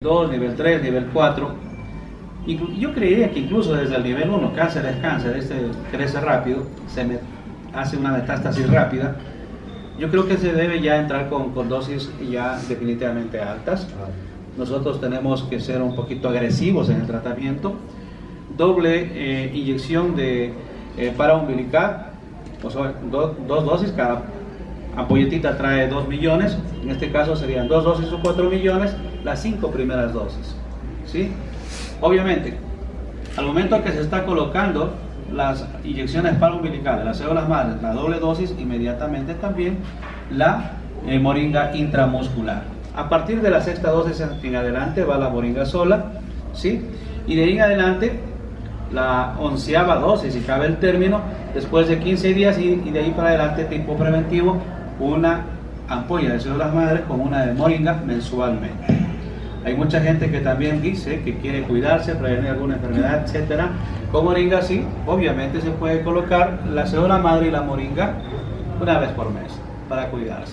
2, nivel 3, nivel 4. Y yo creería que incluso desde el nivel 1, cáncer es cáncer, este crece rápido, se hace una metástasis rápida. Yo creo que se debe ya entrar con, con dosis ya definitivamente altas. Nosotros tenemos que ser un poquito agresivos en el tratamiento. Doble eh, inyección de eh, umbilical, o sea, dos dosis, cada ampolletita trae 2 millones, en este caso serían dos dosis o 4 millones las cinco primeras dosis. ¿sí? Obviamente, al momento que se está colocando las inyecciones umbilicales, las células madres, la doble dosis, inmediatamente también la eh, moringa intramuscular. A partir de la sexta dosis en adelante va la moringa sola, ¿sí? Y de ahí en adelante la onceava dosis, si cabe el término, después de 15 días y, y de ahí para adelante tipo preventivo, una ampolla de células madres con una de moringa mensualmente. Hay mucha gente que también dice que quiere cuidarse, prevenir alguna enfermedad, etcétera. Con moringa sí, obviamente se puede colocar la célula madre y la moringa una vez por mes para cuidarse.